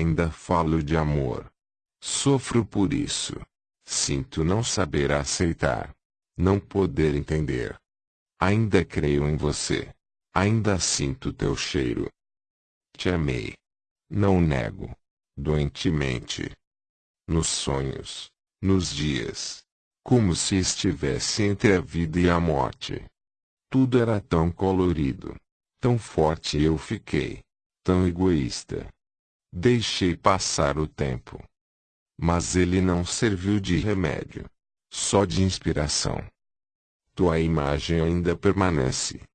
Ainda falo de amor. Sofro por isso. Sinto não saber aceitar. Não poder entender. Ainda creio em você. Ainda sinto teu cheiro. Te amei. Não nego. Doentemente. Nos sonhos. Nos dias. Como se estivesse entre a vida e a morte. Tudo era tão colorido. Tão forte eu fiquei. Tão egoísta. Deixei passar o tempo. Mas ele não serviu de remédio. Só de inspiração. Tua imagem ainda permanece.